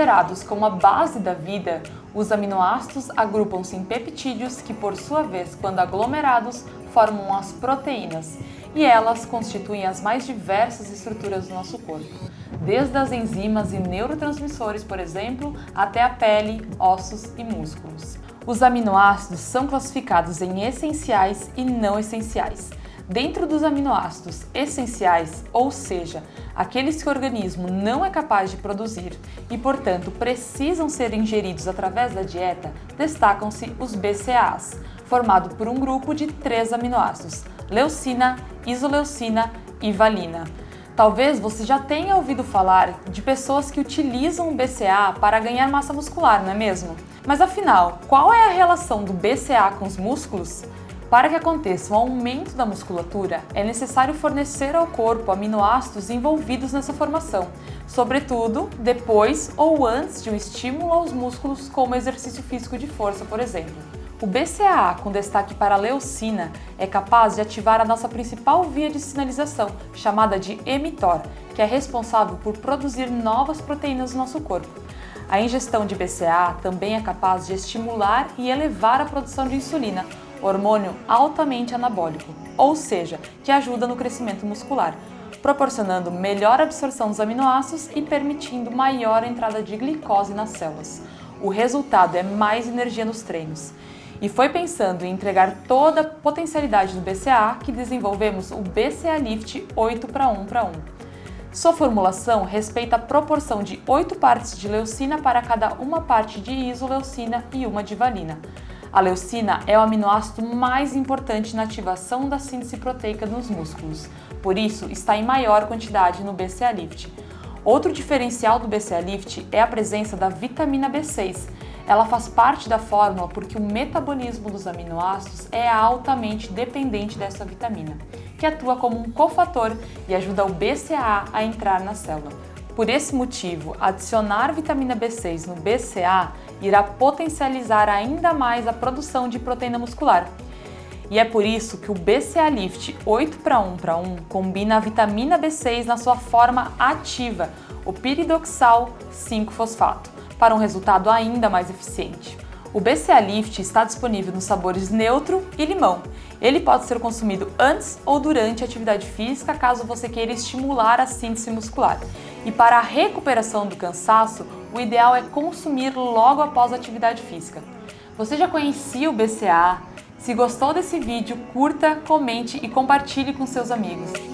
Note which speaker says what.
Speaker 1: Considerados como a base da vida, os aminoácidos agrupam-se em peptídeos que, por sua vez, quando aglomerados, formam as proteínas, e elas constituem as mais diversas estruturas do nosso corpo, desde as enzimas e neurotransmissores, por exemplo, até a pele, ossos e músculos. Os aminoácidos são classificados em essenciais e não essenciais. Dentro dos aminoácidos essenciais, ou seja, aqueles que o organismo não é capaz de produzir e, portanto, precisam ser ingeridos através da dieta, destacam-se os BCAAs, formado por um grupo de três aminoácidos, leucina, isoleucina e valina. Talvez você já tenha ouvido falar de pessoas que utilizam o BCA para ganhar massa muscular, não é mesmo? Mas afinal, qual é a relação do BCA com os músculos? Para que aconteça um aumento da musculatura, é necessário fornecer ao corpo aminoácidos envolvidos nessa formação, sobretudo depois ou antes de um estímulo aos músculos, como exercício físico de força, por exemplo. O BCAA, com destaque para a leucina, é capaz de ativar a nossa principal via de sinalização, chamada de mTOR, que é responsável por produzir novas proteínas no nosso corpo. A ingestão de BCAA também é capaz de estimular e elevar a produção de insulina, hormônio altamente anabólico, ou seja, que ajuda no crescimento muscular, proporcionando melhor absorção dos aminoácidos e permitindo maior entrada de glicose nas células. O resultado é mais energia nos treinos. E foi pensando em entregar toda a potencialidade do BCA que desenvolvemos o BCA Lift 8 para 1 para 1. Sua formulação respeita a proporção de 8 partes de leucina para cada uma parte de isoleucina e uma de valina. A leucina é o aminoácido mais importante na ativação da síntese proteica nos músculos, por isso está em maior quantidade no BCA Lift. Outro diferencial do BCA Lift é a presença da vitamina B6. Ela faz parte da fórmula porque o metabolismo dos aminoácidos é altamente dependente dessa vitamina, que atua como um cofator e ajuda o BCAA a entrar na célula. Por esse motivo, adicionar vitamina B6 no BCA irá potencializar ainda mais a produção de proteína muscular. E é por isso que o BCA Lift 8 para 1 para 1 combina a vitamina B6 na sua forma ativa, o piridoxal 5-fosfato, para um resultado ainda mais eficiente. O BCA Lift está disponível nos sabores neutro e limão. Ele pode ser consumido antes ou durante a atividade física, caso você queira estimular a síntese muscular. E para a recuperação do cansaço, o ideal é consumir logo após a atividade física. Você já conhecia o BCA? Se gostou desse vídeo, curta, comente e compartilhe com seus amigos.